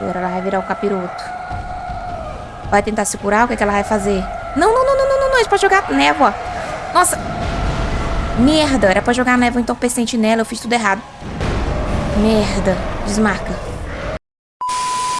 Agora ela vai virar o capiroto. Vai tentar se curar? O que, é que ela vai fazer? Não, não, não, não, não, não, não. É pra jogar névoa. Nossa. Merda. Era pra jogar névoa entorpecente nela. Eu fiz tudo errado. Merda. Desmarca.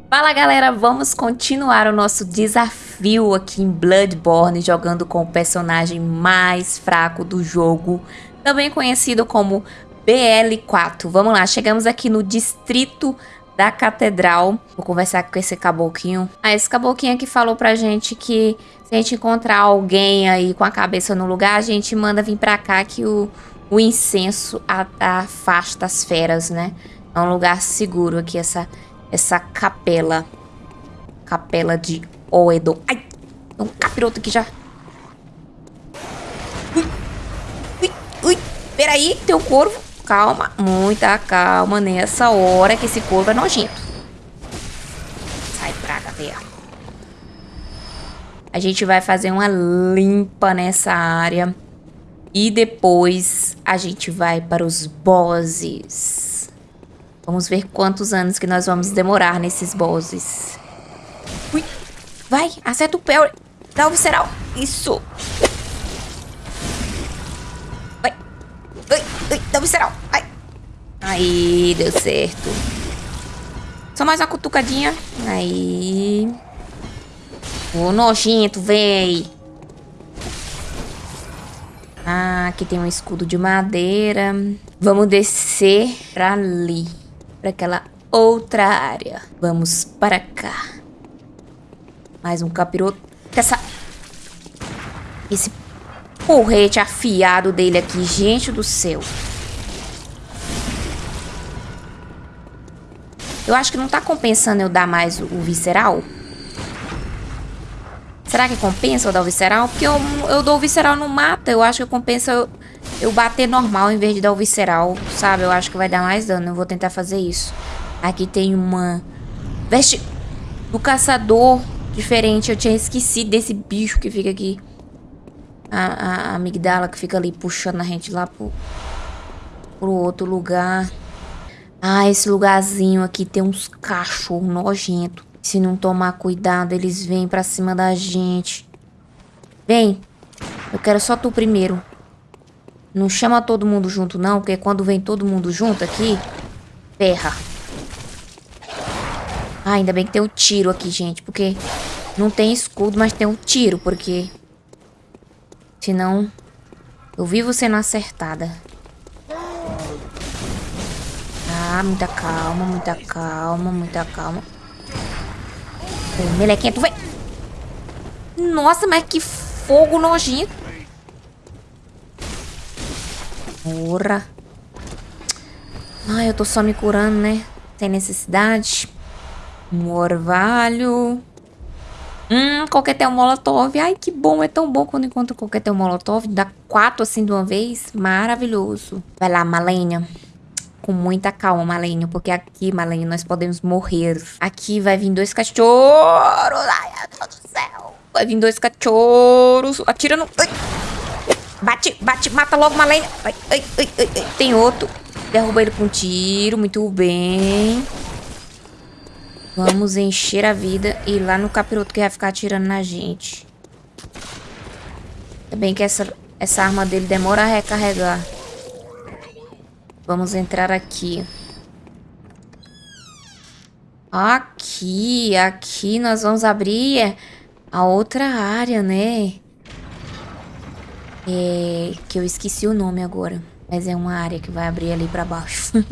Fala, galera. Vamos continuar o nosso desafio aqui em Bloodborne, jogando com o personagem mais fraco do jogo, também conhecido como BL4. Vamos lá, chegamos aqui no distrito da catedral. Vou conversar com esse caboclinho. Ah, esse caboclinho aqui falou pra gente que se a gente encontrar alguém aí com a cabeça no lugar, a gente manda vir pra cá que o, o incenso afasta as feras, né? É um lugar seguro aqui, essa, essa capela. Capela de Oedo. Ai, tem um capiroto aqui já. Ui, ui, ui. Peraí, tem um corvo calma, muita calma nessa hora que esse corvo é nojento. Sai pra cá, A gente vai fazer uma limpa nessa área. E depois a gente vai para os bosses. Vamos ver quantos anos que nós vamos demorar nesses bosses. Ui, vai, acerta o pé. Dá o visceral. Isso. Dá visceral. Ai. Aí, deu certo. Só mais uma cutucadinha. Aí. Ô, nojento, véi. Ah, aqui tem um escudo de madeira. Vamos descer pra ali. Pra aquela outra área. Vamos para cá. Mais um capiroto. Essa... Esse porrete afiado dele aqui. Gente do céu. Eu acho que não tá compensando eu dar mais o, o visceral. Será que compensa eu dar o visceral? Porque eu, eu dou o visceral no mata. Eu acho que compensa eu, eu bater normal em vez de dar o visceral, sabe? Eu acho que vai dar mais dano. Eu vou tentar fazer isso. Aqui tem uma veste do caçador diferente. Eu tinha esquecido desse bicho que fica aqui a, a amigdala que fica ali puxando a gente lá pro, pro outro lugar. Ah, esse lugarzinho aqui tem uns cachorros nojentos. Se não tomar cuidado, eles vêm pra cima da gente. Vem. Eu quero só tu primeiro. Não chama todo mundo junto, não. Porque quando vem todo mundo junto aqui, ferra. Ah, ainda bem que tem o um tiro aqui, gente. Porque não tem escudo, mas tem um tiro. Porque Senão, eu vivo sendo acertada. Ah, muita calma, muita calma, muita calma. Ô, melequinha, tu vai... Nossa, mas que fogo nojento. Porra. Ai, eu tô só me curando, né? Tem necessidade. Um orvalho. Hum, coquetel molotov. Ai, que bom. É tão bom quando encontro coquetel molotov. Dá quatro assim de uma vez. Maravilhoso. Vai lá, Malenia. Com muita calma, Malenia. Porque aqui, Malenia, nós podemos morrer. Aqui vai vir dois cachorros. Ai, meu Deus do céu. Vai vir dois cachorros. Atira no... Ai. Bate, bate, mata logo, Malenia. Ai, ai, ai, ai. Tem outro. Derruba ele com um tiro. Muito bem. Vamos encher a vida e ir lá no capiroto que vai ficar atirando na gente. Ainda bem que essa, essa arma dele demora a recarregar. Vamos entrar aqui. Aqui, aqui nós vamos abrir a outra área, né? É, que eu esqueci o nome agora. Mas é uma área que vai abrir ali pra baixo.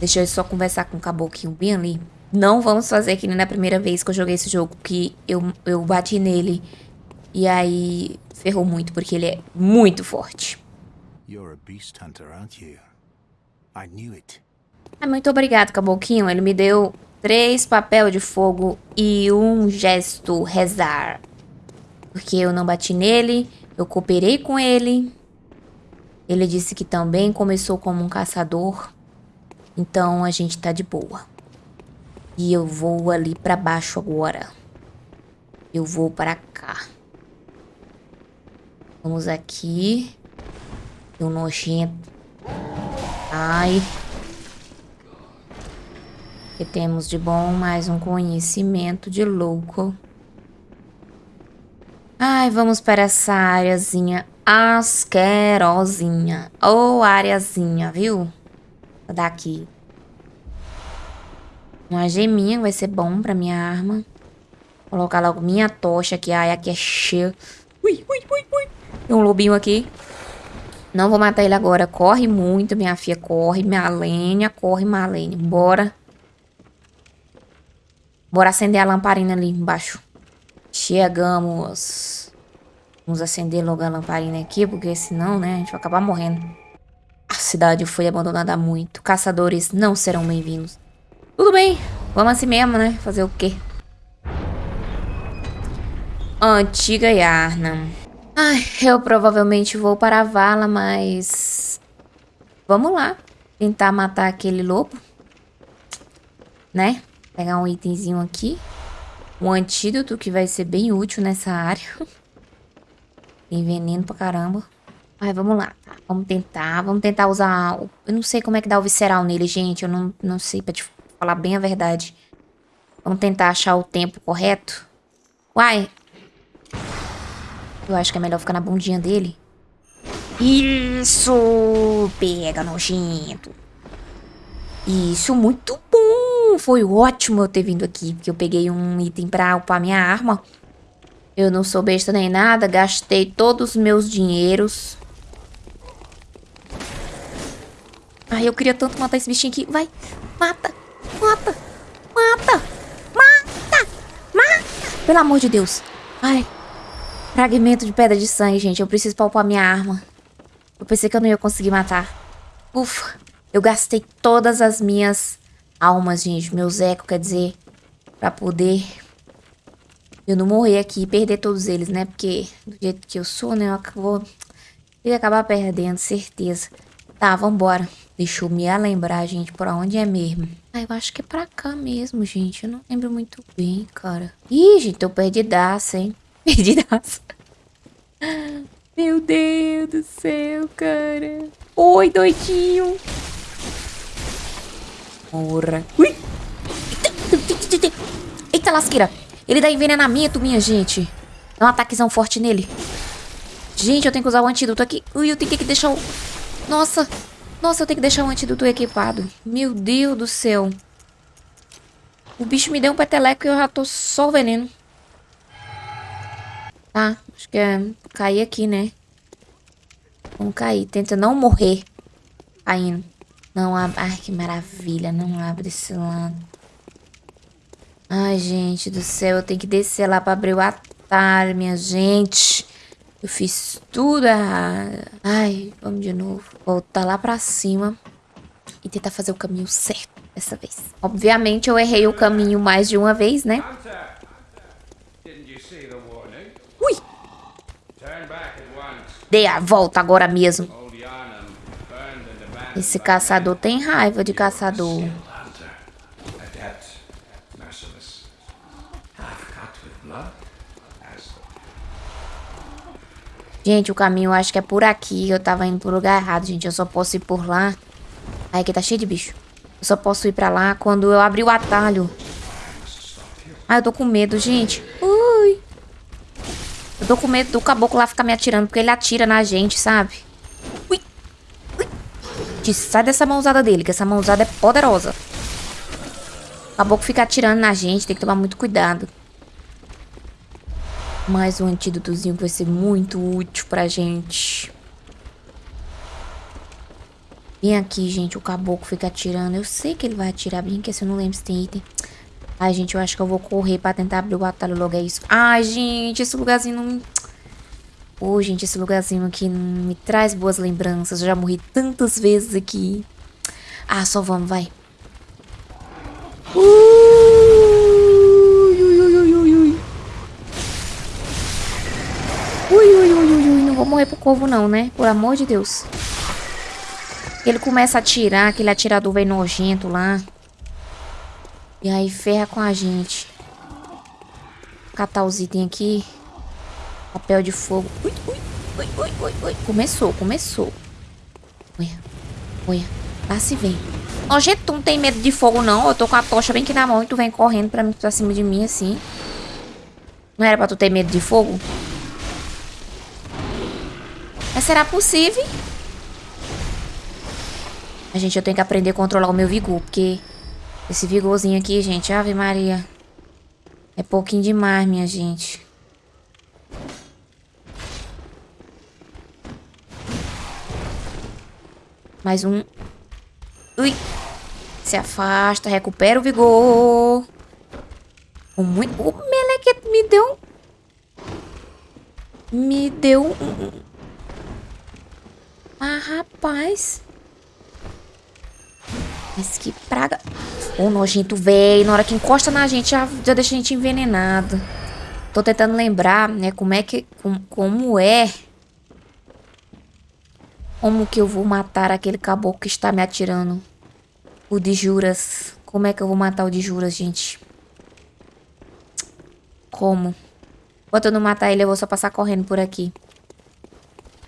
Deixa eu só conversar com o caboclinho bem ali. Não vamos fazer que nem na primeira vez que eu joguei esse jogo, que eu, eu bati nele. E aí ferrou muito, porque ele é muito forte. Ah, muito obrigado, caboclinho. Ele me deu três papel de fogo e um gesto rezar. Porque eu não bati nele, eu cooperei com ele. Ele disse que também começou como um caçador. Então a gente tá de boa. E eu vou ali pra baixo agora. Eu vou pra cá. Vamos aqui. Um nojento. Ai. que temos de bom mais um conhecimento de louco. Ai, vamos para essa áreazinha asquerosinha. Ou areazinha, viu? Daqui. Uma geminha vai ser bom pra minha arma. Vou colocar logo minha tocha aqui. Ai, aqui é cheio. Ui, ui, ui, ui. Tem um lobinho aqui. Não vou matar ele agora. Corre muito, minha filha. Corre, minha. Corre, Malene. Bora. Bora acender a lamparina ali embaixo. Chegamos. Vamos acender logo a lamparina aqui, porque senão, né, a gente vai acabar morrendo. A cidade foi abandonada há muito. Caçadores não serão bem-vindos. Tudo bem, vamos assim mesmo, né? Fazer o quê? Antiga Yarna. Ai, eu provavelmente vou para a vala, mas... Vamos lá. Tentar matar aquele lobo. Né? Pegar um itemzinho aqui. Um antídoto que vai ser bem útil nessa área. Tem veneno pra caramba. Ai, vamos lá. Tá, vamos tentar. Vamos tentar usar... Eu não sei como é que dá o visceral nele, gente. Eu não, não sei pra te falar bem a verdade. Vamos tentar achar o tempo correto. Uai. Eu acho que é melhor ficar na bundinha dele. Isso! Pega, nojento. Isso, muito bom! Foi ótimo eu ter vindo aqui, porque eu peguei um item pra upar minha arma. Eu não sou besta nem nada, gastei todos os meus dinheiros. Ai, eu queria tanto matar esse bichinho aqui. Vai, mata, mata, mata, mata, mata. Pelo amor de Deus. Ai, fragmento de pedra de sangue, gente. Eu preciso palpar minha arma. Eu pensei que eu não ia conseguir matar. Ufa, eu gastei todas as minhas almas, gente. Meus ecos, quer dizer, pra poder eu não morrer aqui e perder todos eles, né? Porque do jeito que eu sou, né? Eu vou ele acabar perdendo, certeza. Tá, vambora. Deixa eu me lembrar, gente, por onde é mesmo. Ah, eu acho que é pra cá mesmo, gente. Eu não lembro muito bem, cara. Ih, gente, tô perdidaça, hein? Perdidaça. Meu Deus do céu, cara. Oi, doidinho. Porra. Ui. Eita lasqueira. Ele dá envenenamento, minha gente. Dá um ataquezão forte nele. Gente, eu tenho que usar o antídoto aqui. Ui, eu tenho que deixar o... Nossa. Nossa, eu tenho que deixar o antídoto equipado. Meu Deus do céu. O bicho me deu um peteleco e eu já tô só o veneno. Tá, acho que é cair aqui, né? Vamos cair. Tenta não morrer caindo. Não abre. Ai, que maravilha. Não abre esse lado. Ai, gente do céu, eu tenho que descer lá pra abrir o atalho, minha gente. Eu fiz tudo errado. Ai, vamos de novo. Voltar lá pra cima e tentar fazer o caminho certo dessa vez. Obviamente, eu errei o caminho mais de uma vez, né? Ui! Dei a volta agora mesmo. Esse caçador tem raiva de caçador. Gente, o caminho acho que é por aqui. Eu tava indo pro lugar errado, gente. Eu só posso ir por lá. Aí aqui tá cheio de bicho. Eu só posso ir pra lá quando eu abrir o atalho. Ai, eu tô com medo, gente. Ui. Eu tô com medo do caboclo lá ficar me atirando, porque ele atira na gente, sabe? Ui. Ui. Sai dessa mãozada dele, que essa mãozada é poderosa. O caboclo fica atirando na gente, tem que tomar muito cuidado. Mais um antídotozinho que vai ser muito útil pra gente. Vem aqui, gente. O caboclo fica atirando. Eu sei que ele vai atirar bem, que se eu não lembro se tem item. Ai, gente, eu acho que eu vou correr pra tentar abrir o atalho logo. É isso. Ai, gente, esse lugarzinho não... Ô, oh, gente, esse lugarzinho aqui não me traz boas lembranças. Eu já morri tantas vezes aqui. Ah, só vamos, vai. Uh! vou morrer pro corvo não, né? Por amor de Deus. Ele começa a atirar, aquele atirador velho nojento lá. E aí ferra com a gente. Catar os itens aqui. Papel de fogo. Ui, ui, ui, ui, ui, ui. Começou, começou. Olha, olha. Lá se vem. Gente, tu não tem medo de fogo, não? Eu tô com a tocha bem aqui na mão e tu vem correndo pra, mim, pra cima de mim, assim. Não era pra tu ter medo de fogo? Mas será possível? A gente, eu tenho que aprender a controlar o meu vigor, porque esse vigorzinho aqui, gente, ave maria. É pouquinho demais, minha gente. Mais um. Ui. Se afasta, recupera o vigor. O, muito... o meleque me deu... Me deu um... Ah, rapaz. Mas que praga. Ô, nojento velho. Na hora que encosta na gente, já, já deixa a gente envenenado. Tô tentando lembrar, né, como é que... Como, como é... Como que eu vou matar aquele caboclo que está me atirando? O de juras. Como é que eu vou matar o de juras, gente? Como? Enquanto eu não matar ele, eu vou só passar correndo por aqui.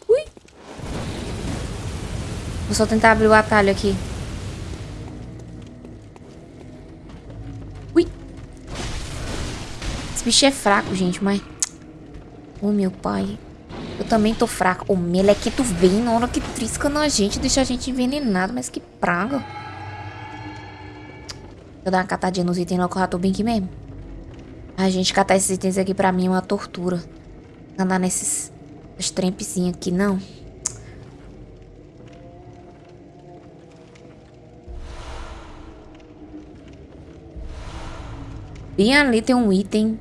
Ui! Vou só tentar abrir o atalho aqui. Bicho é fraco, gente, mas... Oh, meu pai. Eu também tô fraco. O melequito vem na hora que trisca na gente, deixa a gente envenenado. Mas que praga. Eu dar uma catadinha nos itens lá que eu bem aqui mesmo. A gente, catar esses itens aqui pra mim é uma tortura. Andar nesses... As trempezinhas aqui, não. Bem ali tem um item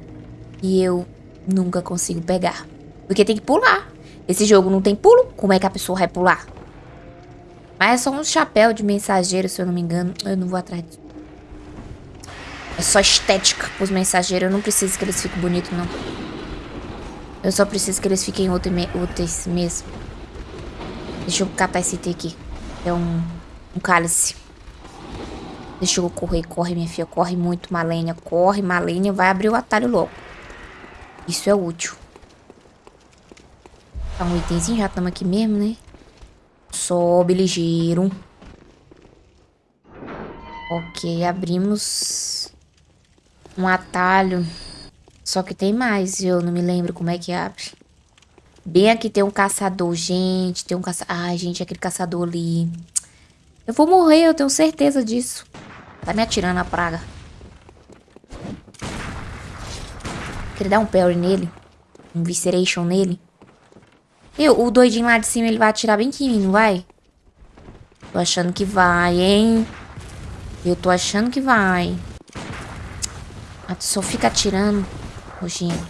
que eu nunca consigo pegar. Porque tem que pular. Esse jogo não tem pulo. Como é que a pessoa vai pular? Mas é só um chapéu de mensageiro, se eu não me engano. Eu não vou atrás disso. É só estética pros mensageiros. Eu não preciso que eles fiquem bonitos, não. Eu só preciso que eles fiquem úteis mesmo. Deixa eu catar esse item aqui. É um, um cálice. Deixa eu correr. Corre, minha filha. Corre muito, Malênia. Corre, Malênia. Vai abrir o atalho logo. Isso é útil. Tá um itemzinho, já estamos aqui mesmo, né? Sobe ligeiro. Ok, abrimos um atalho. Só que tem mais, eu não me lembro como é que abre. Bem aqui tem um caçador, gente. Tem um caçador. Ai, gente, aquele caçador ali. Eu vou morrer, eu tenho certeza disso. Tá me atirando a praga. Queria dar um parry nele. Um visceration nele. Eu, o doidinho lá de cima, ele vai atirar bem em mim, não vai? Tô achando que vai, hein? Eu tô achando que vai. Ah, só fica atirando. Nojinho.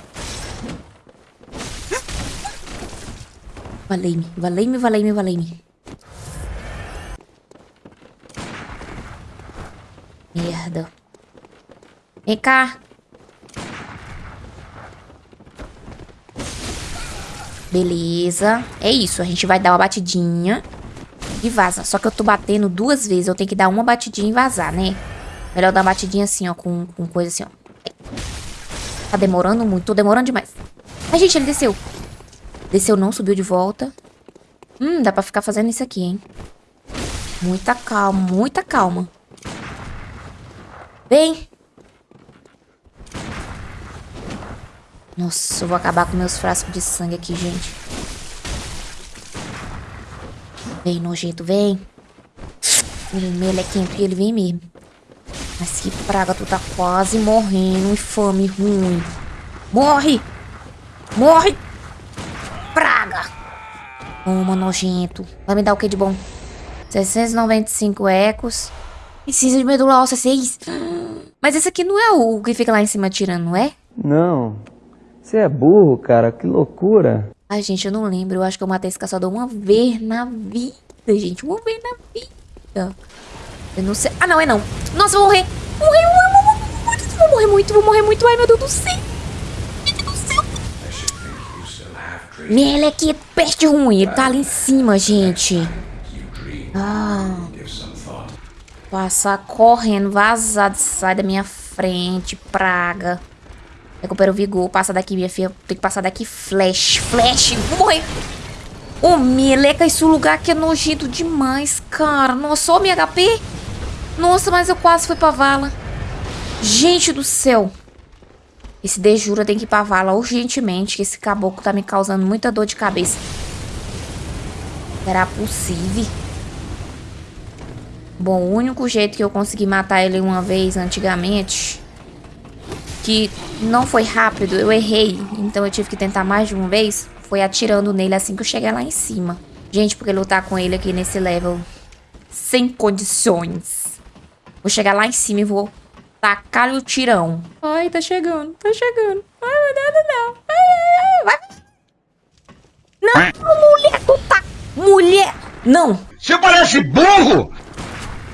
Valei-me, valei-me, valei-me, valei-me. Merda. Vem cá. Beleza. É isso, a gente vai dar uma batidinha e vaza. Só que eu tô batendo duas vezes, eu tenho que dar uma batidinha e vazar, né? Melhor dar uma batidinha assim, ó, com, com coisa assim, ó. Tá demorando muito, tô demorando demais. Ai, gente, ele desceu. Desceu não, subiu de volta. Hum, dá pra ficar fazendo isso aqui, hein? Muita calma, muita calma. Vem. Nossa, eu vou acabar com meus frascos de sangue aqui, gente. Vem, nojento, vem. Ele, melequento, ele vem mesmo. Mas que praga, tu tá quase morrendo. Infame, ruim. Morre! Morre! Praga! Toma, nojento. Vai me dar o que de bom? 695 ecos. E cinza de medula óssea 6. Mas esse aqui não é o que fica lá em cima tirando, não é? Não. Você é burro, cara. Que loucura. Ai, gente, eu não lembro. Eu acho que eu matei esse caçador uma vez na vida, gente. Uma vez na vida. Eu não sei. Ah, não, é não. Nossa, eu vou morrer. Morrer, morrer, morrer, Vou morrer muito, vou morrer muito. Ai, meu Deus do céu. Meu Deus do céu. Meleque, peste ruim. Ele tá ali em cima, gente. Ah. Passar correndo, vazado. Sai da minha frente, praga. Recupera o vigor. Passa daqui, minha filha. Tem que passar daqui. Flash. Flash. Vou morrer. Ô, oh, meleca, esse lugar aqui é nojento demais, cara. Nossa, ó, minha HP. Nossa, mas eu quase fui pra vala. Gente do céu. Esse Dejura tem que ir pra vala urgentemente, que esse caboclo tá me causando muita dor de cabeça. Será possível? Bom, o único jeito que eu consegui matar ele uma vez antigamente, que não foi rápido, eu errei, então eu tive que tentar mais de uma vez, foi atirando nele assim que eu cheguei lá em cima. Gente, porque lutar com ele aqui nesse level, sem condições. Vou chegar lá em cima e vou tacar o tirão. Ai, tá chegando, tá chegando. Ai, não, não, não. Ai, vai. Não, mulher, tu tá... Mulher, não. Você parece burro!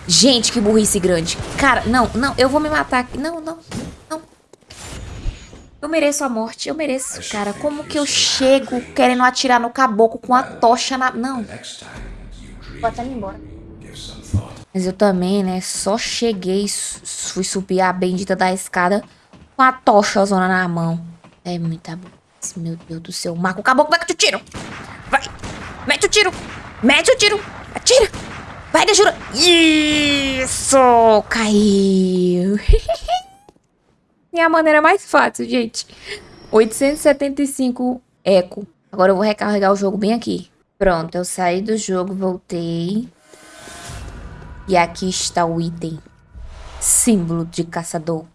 Gente, que burrice grande. Cara, não, não, eu vou me matar não, não. Eu mereço a morte, eu mereço. Cara, como que eu chego querendo atirar no caboclo com a tocha na... Não. Vou até me embora. Mas eu também, né, só cheguei, fui subir a bendita da escada com a tocha zona na mão. É muita meu Deus do céu. Marco o caboclo, mete o tiro. Vai, mete o tiro. Mete o tiro. Atira. Vai, Dejura. Isso! Caiu. e a maneira mais fácil, gente. 875 eco. Agora eu vou recarregar o jogo bem aqui. Pronto, eu saí do jogo, voltei. E aqui está o item. Símbolo de caçador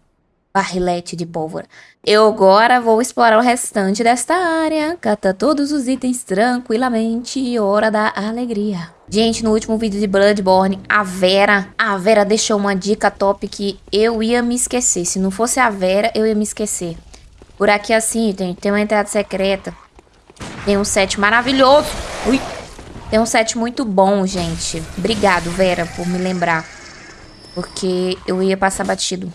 barrilete de pólvora. Eu agora vou explorar o restante desta área, cata todos os itens tranquilamente, hora da alegria. Gente, no último vídeo de Bloodborne, a Vera, a Vera deixou uma dica top que eu ia me esquecer. Se não fosse a Vera, eu ia me esquecer. Por aqui assim, tem, tem uma entrada secreta. Tem um set maravilhoso. Ui. Tem um set muito bom, gente. Obrigado, Vera, por me lembrar. Porque eu ia passar batido.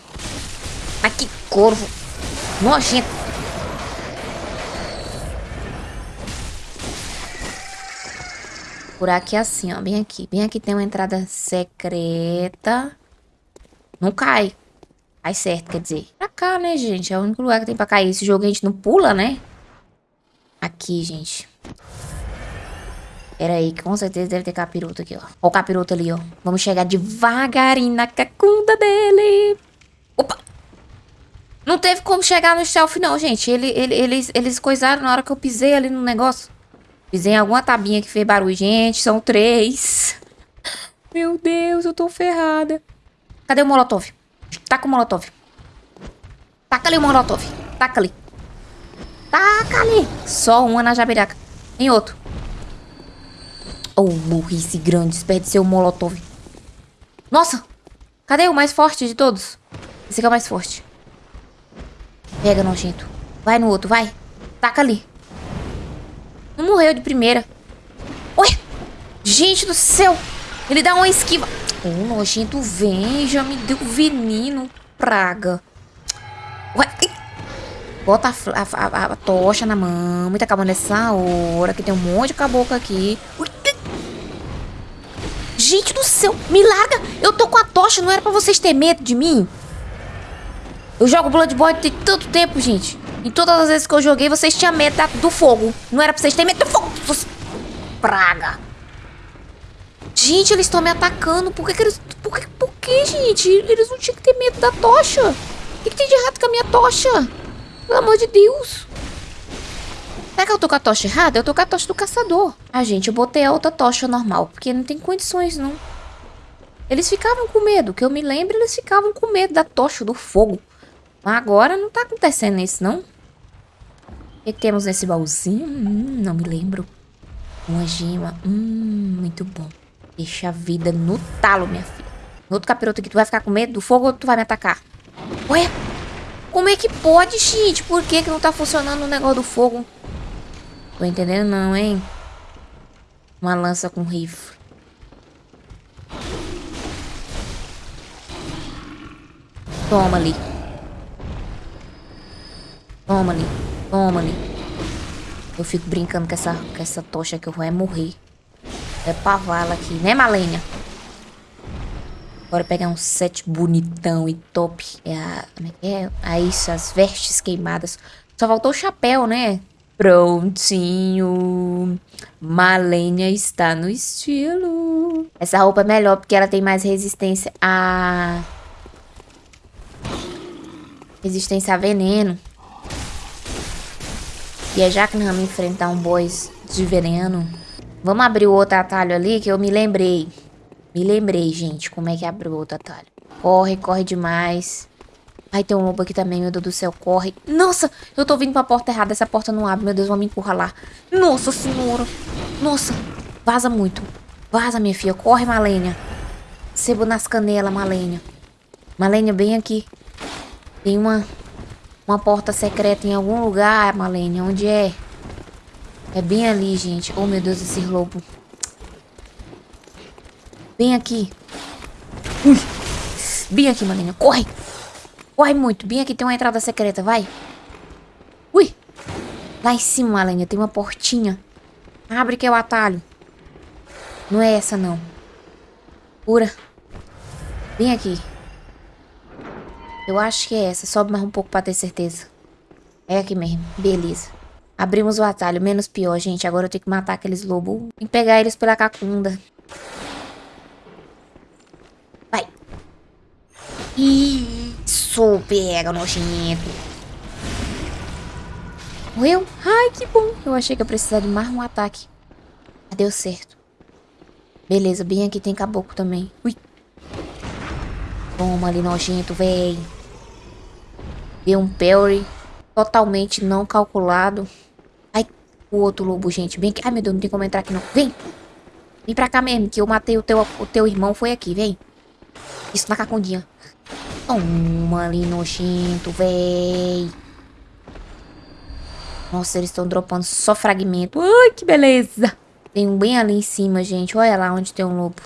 Mas que corvo. Nojento. Por aqui assim, ó. Bem aqui. Bem aqui tem uma entrada secreta. Não cai. Cai certo, quer dizer. Pra cá, né, gente? É o único lugar que tem pra cair. Esse jogo a gente não pula, né? Aqui, gente. Pera aí, que com certeza deve ter capiroto aqui, ó. Ó o capiroto ali, ó. Vamos chegar devagarinho na cacunda dele. Opa! Não teve como chegar no stealth, não, gente. Ele, ele, eles, eles coisaram na hora que eu pisei ali no negócio. Pisei em alguma tabinha que fez barulho. Gente, são três. Meu Deus, eu tô ferrada. Cadê o molotov? Taca o molotov. Taca ali o molotov. Taca ali. Taca ali. Só uma na jabiraca. Tem outro. Oh, burrice grande. Desperdicei o molotov. Nossa. Cadê o mais forte de todos? Esse aqui é o mais forte. Pega, nojento. Vai no outro, vai. Taca ali. Não morreu de primeira. Oi! Gente do céu! Ele dá uma esquiva. O oh, nojento vem, já me deu veneno. Praga. Ué. Bota a, a, a, a, tocha na mão. Muita calma nessa hora, que tem um monte de caboclo aqui. Gente do céu, me larga. Eu tô com a tocha, não era pra vocês terem medo de mim? Eu jogo Bloodborne tem tanto tempo, gente. E todas as vezes que eu joguei, vocês tinham medo do fogo. Não era pra vocês terem medo do fogo. Praga. Gente, eles estão me atacando. Por que, que eles... Por que, por que, gente? Eles não tinham que ter medo da tocha. O que, que tem de errado com a minha tocha? Pelo amor de Deus. Será que eu tô com a tocha errada? Eu tô com a tocha do caçador. Ah, gente, eu botei a outra tocha normal. Porque não tem condições, não. Eles ficavam com medo. Que eu me lembro, eles ficavam com medo da tocha, do fogo. Mas agora não tá acontecendo isso, não? O que temos nesse baúzinho? Hum, não me lembro. Uma gema. Hum, muito bom. Deixa a vida no talo, minha filha. No outro capiroto aqui, tu vai ficar com medo do fogo ou tu vai me atacar? Ué? Como é que pode, gente? Por que, que não tá funcionando o negócio do fogo? Tô entendendo não, hein? Uma lança com rifle. Toma ali. Toma ali. Toma ali. Eu fico brincando com essa, com essa tocha que eu vou é morrer. É pavala aqui, né, Malenia? Bora pegar um set bonitão e top. É a... Como é que é? Aí, isso, as vestes queimadas. Só faltou o chapéu, né? Prontinho. Malenia está no estilo. Essa roupa é melhor porque ela tem mais resistência a... Resistência a veneno. E é já que nós vamos enfrentar um boss de veneno. Vamos abrir o outro atalho ali que eu me lembrei. Me lembrei, gente, como é que abre o outro atalho. Corre, corre demais. Ai, tem um lobo aqui também, meu Deus do céu, corre. Nossa, eu tô vindo pra porta errada, essa porta não abre, meu Deus, vão me encurralar. Nossa senhora. Nossa, vaza muito. Vaza, minha filha, corre, Malênia. Sebo nas canelas, Malênia. Malênia, bem aqui. Tem uma, uma porta secreta em algum lugar, Malênia, onde é? É bem ali, gente. Oh, meu Deus, esse lobo. Bem aqui. Ui. Bem aqui, Malênia, corre. Corre muito. Bem aqui tem uma entrada secreta, vai. Ui. Lá em cima, Alenia, tem uma portinha. Abre que é o atalho. Não é essa, não. Pura. Vem aqui. Eu acho que é essa. Sobe mais um pouco pra ter certeza. É aqui mesmo. Beleza. Abrimos o atalho. Menos pior, gente. Agora eu tenho que matar aqueles lobos. Que pegar eles pela cacunda. Vai. Isso, pega, nojento. Morreu? Ai, que bom. Eu achei que eu precisava de mais um ataque. Deu certo. Beleza, bem aqui tem caboclo também. Ui. Toma ali, nojento, véi. Deu um parry. Totalmente não calculado. Ai, o outro lobo, gente. Bem aqui. Ai, meu Deus, não tem como entrar aqui, não. Vem. Vem pra cá mesmo, que eu matei o teu, o teu irmão. Foi aqui, vem. Isso na cacundinha. Toma ali, nojento, véi. Nossa, eles estão dropando só fragmento. Ai, que beleza. Tem um bem ali em cima, gente. Olha lá onde tem um lobo.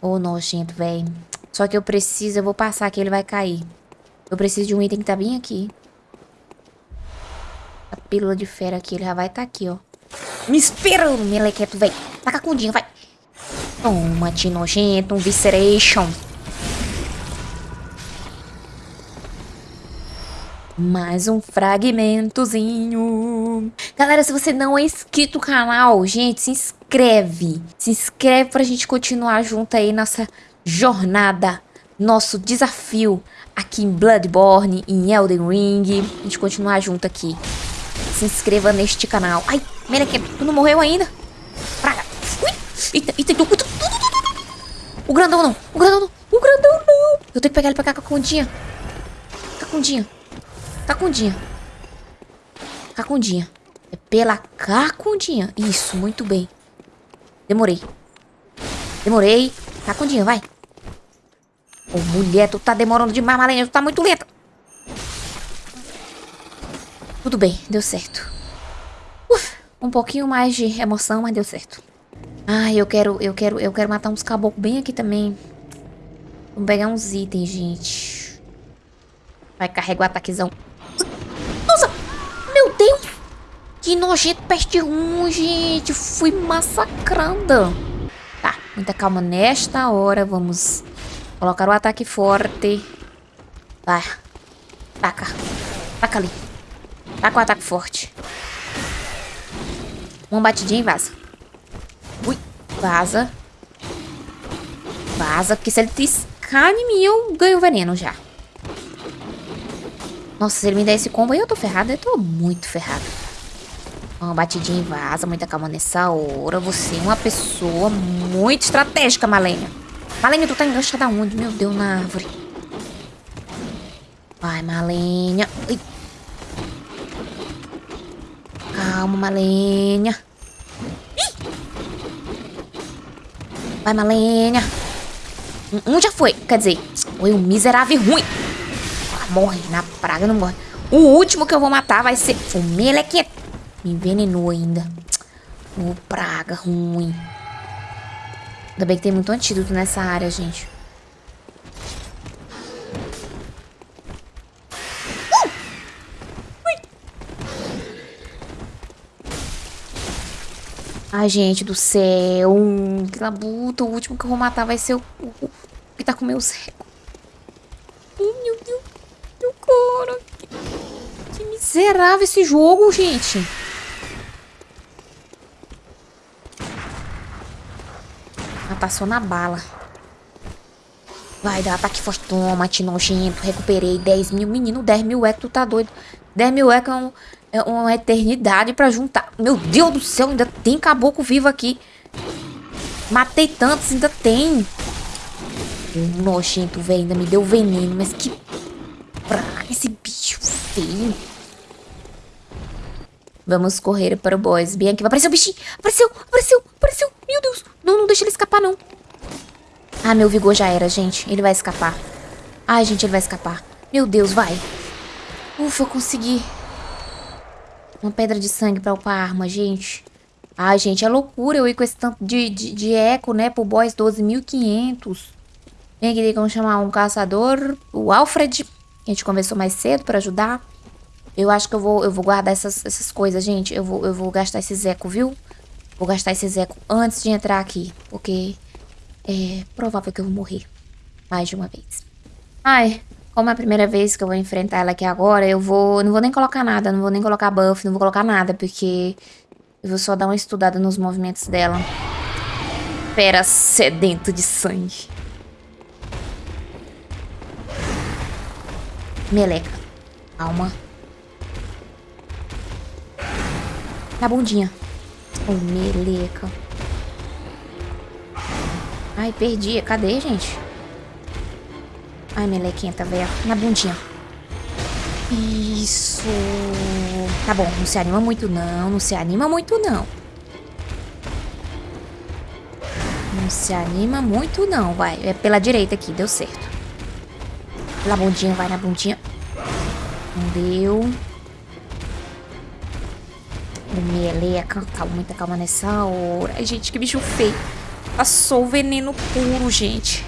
Ô, oh, nojento, véi. Só que eu preciso, eu vou passar aqui, ele vai cair. Eu preciso de um item que tá bem aqui. A pílula de fera aqui, ele já vai estar tá aqui, ó. Me esperando, melequeto, véi. Taca com vai. Toma, te nojento, um visceration. Mais um fragmentozinho. Galera, se você não é inscrito no canal, gente, se inscreve. Se inscreve pra gente continuar junto aí nessa jornada, nosso desafio aqui em Bloodborne, em Elden Ring. A gente continuar junto aqui. Se inscreva neste canal. Ai, Mereque, tu não morreu ainda? Praga. Ui, eita, eita, O grandão não, o grandão não, o grandão não. Eu tenho que pegar ele pra cá com a Cacundinha. Cacundinha. Cacundinha. Cacundinha. É pela cacundinha. Isso, muito bem. Demorei. Demorei. Cacundinha, vai. Ô, mulher, tu tá demorando demais, Malenia. Tu tá muito lenta. Tudo bem, deu certo. Uf, um pouquinho mais de emoção, mas deu certo. Ai, eu quero, eu quero, eu quero matar uns caboclos bem aqui também. Vamos pegar uns itens, gente. Vai, carregar o ataquezão. Que nojento, peste ruim, gente. Fui massacrada. Tá, muita calma nesta hora. Vamos colocar o ataque forte. Vai. Taca. Taca ali. Taca o ataque forte. Uma batidinha e vaza. Ui, vaza. Vaza, porque se ele triscar em mim, eu ganho veneno já. Nossa, se ele me der esse combo aí, eu tô ferrada. Eu tô muito ferrada. Uma batidinha e vaza, muita calma nessa hora. Você é uma pessoa muito estratégica, Malenia. Malenia, tu tá enganchada onde? Meu Deus, na árvore. Vai, Malenia. Ai. Calma, Malenia. Vai, Malenia. Um já foi. Quer dizer, foi um miserável ruim. Morre na praga, não morre. O último que eu vou matar vai ser o Melequete. Me envenenou ainda. Oh, praga ruim. Ainda bem que tem muito antídoto nessa área, gente. Ai, gente do céu. Que labuta. O último que eu vou matar vai ser o, o, que tá com meu cego. Ai, meu Deus. Meu cara. Que Miserável esse jogo, gente. Passou na bala. Vai dar ataque forte. Toma, te nojento. Recuperei 10 mil. Menino, 10 mil é que tu tá doido. 10 mil é que é, um, é uma eternidade pra juntar. Meu Deus do céu, ainda tem caboclo vivo aqui. Matei tantos, ainda tem. Nojento, velho. Ainda me deu veneno. Mas que praga esse bicho feio. Vamos correr para o. Bem aqui. Apareceu o bichinho. Apareceu, apareceu, apareceu. Meu Deus. Não, não deixa ele escapar, não. Ah, meu vigor já era, gente. Ele vai escapar. Ai, gente, ele vai escapar. Meu Deus, vai. Ufa, eu consegui. Uma pedra de sangue pra upar a arma, gente. Ai, gente, é loucura eu ir com esse tanto de, de, de eco, né? Pro boss 12.500. Vem aqui, vamos chamar um caçador. O Alfred, que a gente conversou mais cedo pra ajudar. Eu acho que eu vou, eu vou guardar essas, essas coisas, gente. Eu vou, eu vou gastar esse eco, viu? Vou gastar esse eco antes de entrar aqui. Porque é provável que eu vou morrer. Mais de uma vez. Ai, como é a primeira vez que eu vou enfrentar ela aqui agora, eu vou... Não vou nem colocar nada, não vou nem colocar buff, não vou colocar nada, porque... Eu vou só dar uma estudada nos movimentos dela. Fera sedento de sangue. Meleca. Calma. Na bundinha. Oh, meleca. Ai, perdi. Cadê, gente? Ai, melequinha, tá vendo? Na bundinha. Isso. Tá bom, não se anima muito não. Não se anima muito não. Não se anima muito não, vai. É pela direita aqui, deu certo. Pela bundinha, vai na bundinha. Não deu. Meleca. Calma, muita calma nessa hora. Ai, gente, que bicho feio. Passou o veneno puro, gente.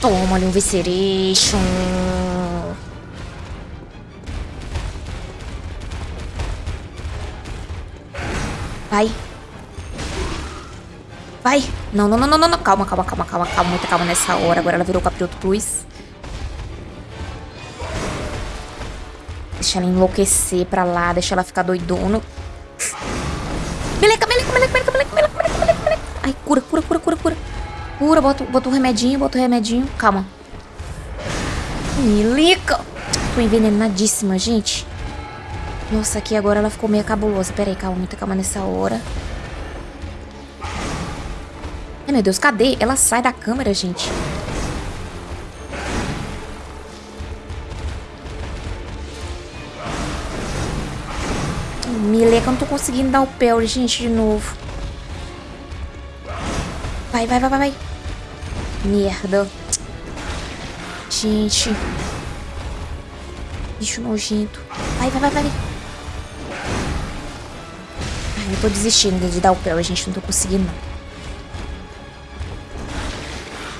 Toma ali um Visceration. Vai. Vai. Não, não, não, não, não. Calma, calma, calma, calma, calma. Muita calma nessa hora. Agora ela virou Caprioto Plus. Deixa ela enlouquecer pra lá. Deixa ela ficar doidona. Cura, cura, cura, cura, cura. Cura, bota, bota o remedinho, bota o remedinho. Calma. Milica. Tô envenenadíssima, gente. Nossa, aqui agora ela ficou meio cabulosa. Pera aí, calma, muita calma nessa hora. Ai, meu Deus, cadê? Ela sai da câmera, gente. Mileca, eu não tô conseguindo dar o pé, gente, de novo. Vai, vai, vai, vai, vai. Merda. Gente. Bicho nojento. Vai, vai, vai, vai. Ai, eu tô desistindo de dar o pé, gente não tô conseguindo, não.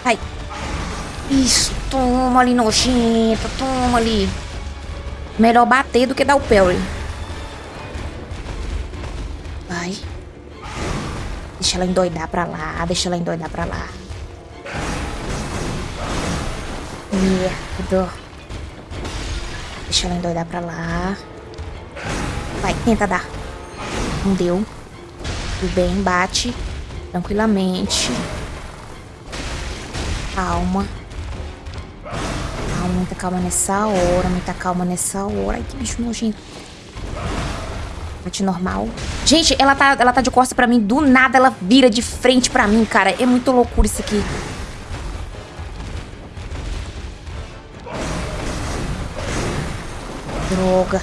Ai. Isso, toma ali, nojento. Toma ali. Melhor bater do que dar o pé, Vai. Deixa ela endoidar pra lá, deixa ela endoidar pra lá. Merda. Deixa ela endoidar pra lá. Vai, tenta dar. Não deu. Tudo bem, bate. Tranquilamente. Calma. Calma, muita calma nessa hora. Muita calma nessa hora. Ai, que bicho nojento. Normal. Gente, ela tá, ela tá de costa pra mim. Do nada ela vira de frente pra mim, cara. É muito loucura isso aqui. Droga.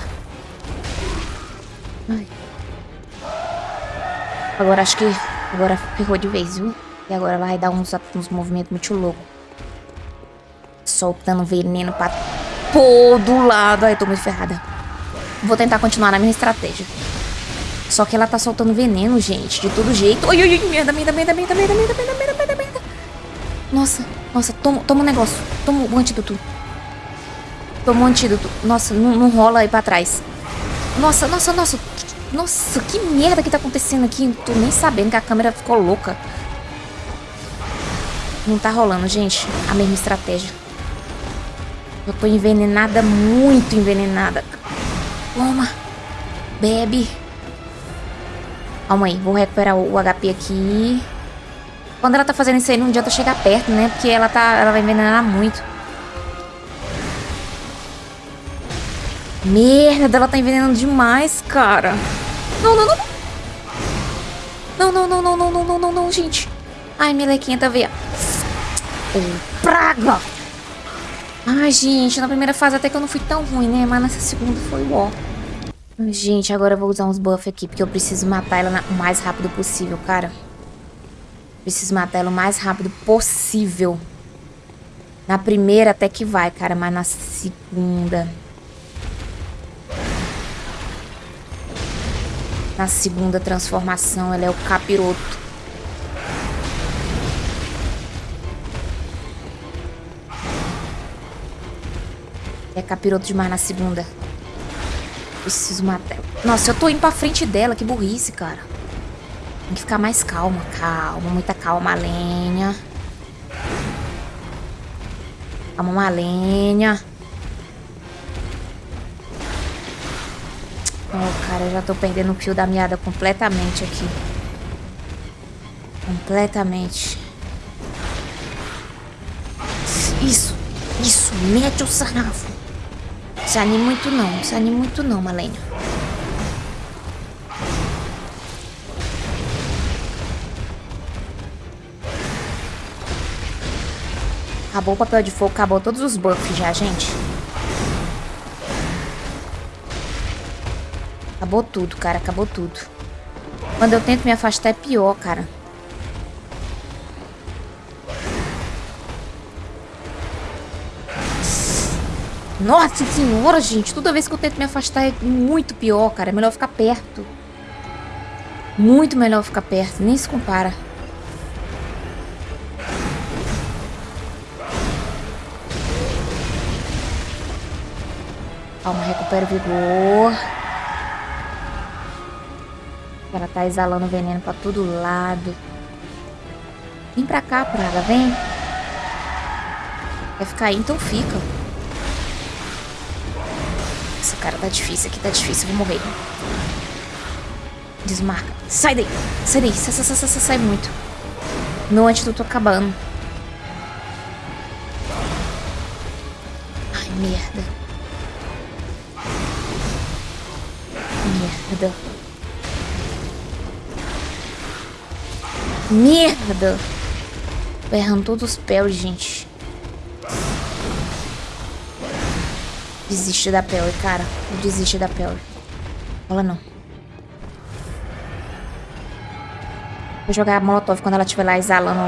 Ai. Agora acho que... Agora ferrou de vez, viu? E agora vai dar uns, uns movimentos muito loucos. Soltando veneno pra todo lado. Ai, tô muito ferrada. Vou tentar continuar na minha estratégia. Só que ela tá soltando veneno, gente. De todo jeito. Oi, oi, oi. Merda, merda, merda, merda, merda, merda, merda, merda, merda. Nossa, nossa. Toma, toma um negócio. Toma o um antídoto. Tomou um antídoto. Nossa, não, não rola aí pra trás. Nossa, nossa, nossa. Nossa, que merda que tá acontecendo aqui. Não tô nem sabendo que a câmera ficou louca. Não tá rolando, gente. A mesma estratégia. Eu tô envenenada, muito envenenada. Toma. Bebe. Calma aí, vou recuperar o, HP aqui. Quando ela tá fazendo isso aí, não adianta chegar perto, né? Porque ela, tá, ela vai envenenar muito. Merda, ela tá envenenando demais, cara. Não, não, não. Não, não, não, não, não, não, não, não, não, gente. Ai, melequinha tá vendo. Oh, praga! Ai, gente, na primeira fase até que eu não fui tão ruim, né? Mas nessa segunda foi ó. Gente, agora eu vou usar uns buffs aqui, porque eu preciso matar ela o mais rápido possível, cara. Preciso matar ela o mais rápido possível. Na primeira até que vai, cara, mas na segunda... Na segunda transformação, ela é o capiroto. É capiroto demais na segunda. Preciso matar. Nossa, eu tô indo pra frente dela. Que burrice, cara. Tem que ficar mais calma. Calma, muita calma, lenha. Calma, uma lenha. Oh, cara, eu já tô perdendo o fio da meada completamente aqui. Completamente. Isso, isso, mete o sarrafo. Se anime muito não, se anime muito não, Malenia. Acabou o papel de fogo, acabou todos os buffs já, gente. Acabou tudo, cara, acabou tudo. Quando eu tento me afastar é pior, cara. Nossa senhora, gente. Toda vez que eu tento me afastar é muito pior, cara. É melhor ficar perto. Muito melhor ficar perto. Nem se compara. Calma, recupera o vigor. Ela tá exalando veneno pra todo lado. Vem pra cá, praga. Vem. Quer ficar aí? Então fica. Cara, tá difícil aqui, tá difícil. Vou morrer. Desmarca. Sai daí. Sai daí. Sai, sai, sai, sai, sai muito. Meu antídoto acabando. Ai, merda. Merda. Merda. Tô errando todos os pés, gente. Desiste da Pelly, cara. Desiste da Pelly. Fala não. Vou jogar a Molotov quando ela estiver lá exalando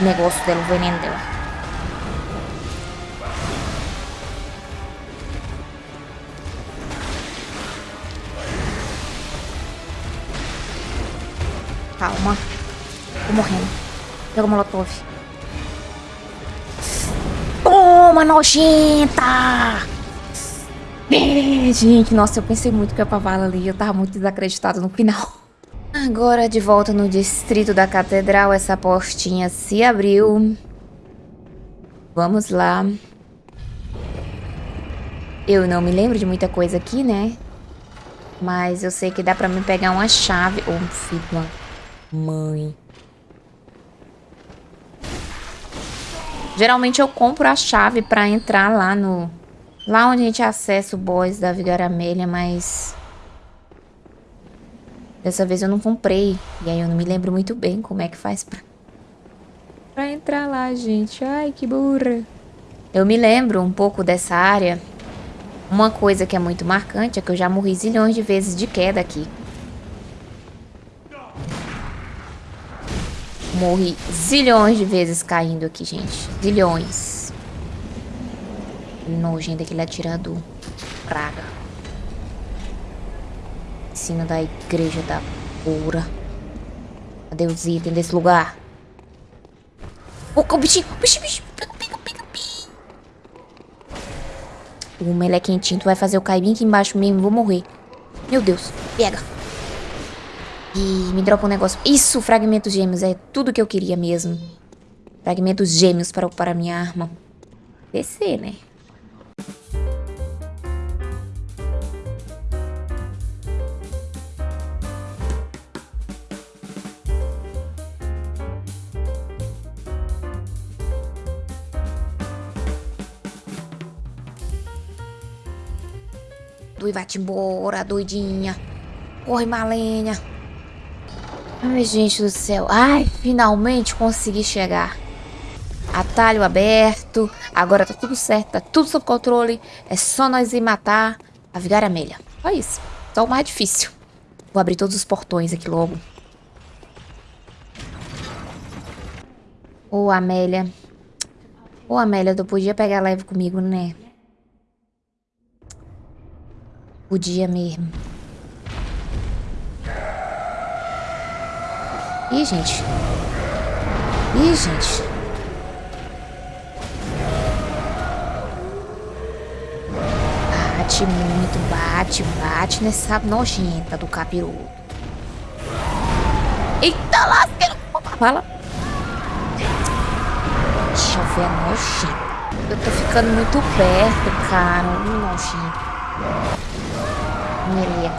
o negócio dela, o veneno dela. Calma. Tô morrendo. Pega o Molotov. Toma, nojenta! Gente, nossa, eu pensei muito que ia pra vala ali. Eu tava muito desacreditado no final. Agora, de volta no distrito da catedral, essa portinha se abriu. Vamos lá. Eu não me lembro de muita coisa aqui, né? Mas eu sei que dá pra mim pegar uma chave. Ô, oh, filho, mãe. Geralmente eu compro a chave pra entrar lá no Lá onde a gente acessa o boss da Vigaramela, mas... Dessa vez eu não comprei. E aí eu não me lembro muito bem como é que faz pra... Pra entrar lá, gente. Ai, que burra. Eu me lembro um pouco dessa área. Uma coisa que é muito marcante é que eu já morri zilhões de vezes de queda aqui. Morri zilhões de vezes caindo aqui, gente. Zilhões nojento daquele atirador. Praga. Ensino da igreja da pura. Cadê os itens desse lugar? Oh, o bichinho, o bichinho, o bichinho. Pega, pega, pega, pega. O melequentinho, tu vai fazer o cair aqui embaixo mesmo. Vou morrer. Meu Deus. Pega. E me dropa um negócio. Isso, fragmentos gêmeos. É tudo que eu queria mesmo. Fragmentos gêmeos para ocupar a minha arma. Descer, né? Dui, vai-te embora, doidinha. Corre, Malenha. Ai, gente do céu. Ai, finalmente consegui chegar. Atalho aberto. Agora tá tudo certo, tá tudo sob controle. É só nós ir matar a Vigária Amélia. Só isso. Só o mais difícil. Vou abrir todos os portões aqui logo. Ô, Amélia. Ô, Amélia, tu podia pegar leve comigo, né? Podia mesmo. Ih, gente. Ih, gente. Bate muito, bate, bate nessa nojenta do capiroto. Eita lasqueira! Fala. Deixa eu ver a nojenta. Eu tô ficando muito perto, cara. Nojenta. Meleca.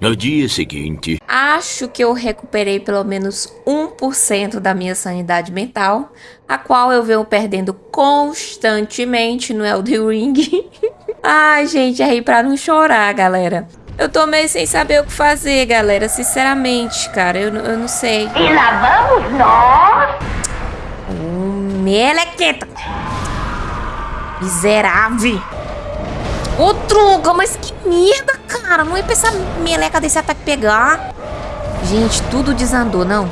No dia seguinte, Acho que eu recuperei pelo menos 1% da minha sanidade mental, a qual eu venho perdendo constantemente no Elden Ring. Ai, gente, é rir pra não chorar, galera. Eu tô meio sem saber o que fazer, galera. Sinceramente, cara, eu, eu não sei. E lá vamos nós. Hum, Melequeta! Miserável! Ô, Truga, mas que merda, cara! Não ia pensar meleca desse ataque pegar. Gente, tudo desandou, não?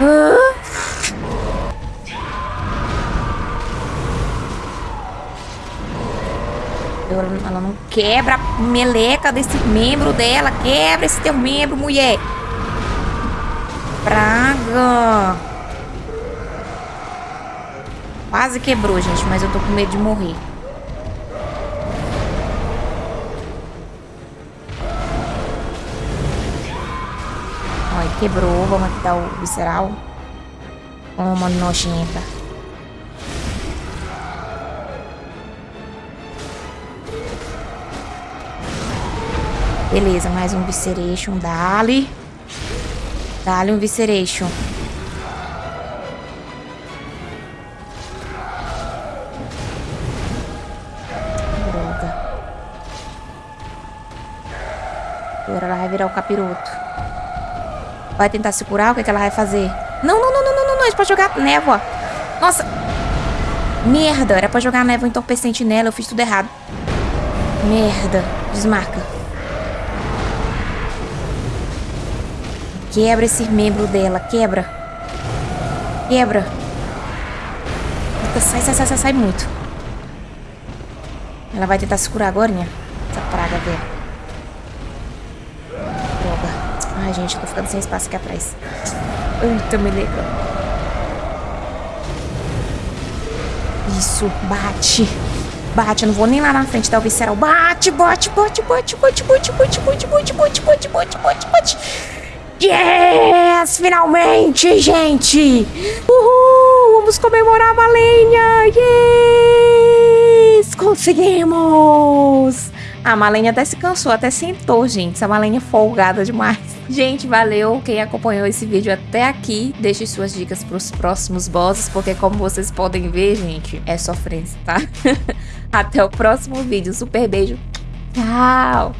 Ah. Ela, não quebra a meleca desse membro dela. Quebra esse teu membro, mulher. Praga. Quase quebrou, gente, mas eu tô com medo de morrer. Olha, quebrou. Vamos aqui dar o visceral. Uma nojenta. Beleza, mais um Visceration. Dali. Dali um Visceration. Droga. Agora ela vai virar o capiroto. Vai tentar se curar? O que, é que ela vai fazer? Não, não, não, não, não, não, não. Gente pode jogar névoa. Nossa. Merda. Era pra jogar névoa entorpecente nela. Eu fiz tudo errado. Merda. Desmarca. Quebra esse membro dela. Quebra. Quebra. Eita, Sai, sai, sai, sai, muito. Ela vai tentar se curar agora, né? Essa praga, velho. Droga. Ai, gente, eu tô ficando sem espaço aqui atrás. Eita, meleca. Isso, bate. Bate, eu não vou nem lá na frente dar o visceral. Bate, bate, bate, bate, bate, bate, bate, bate, bate, bate, bate, bate, bate, bate. Yes! Finalmente, gente! Uhul! Vamos comemorar a Malenha! Yes! Conseguimos! A Malenha até se cansou, até sentou, gente. Essa Malenha é folgada demais. Gente, valeu quem acompanhou esse vídeo até aqui. Deixe suas dicas pros próximos bosses, porque como vocês podem ver, gente, é sofrência, tá? até o próximo vídeo. Super beijo. Tchau!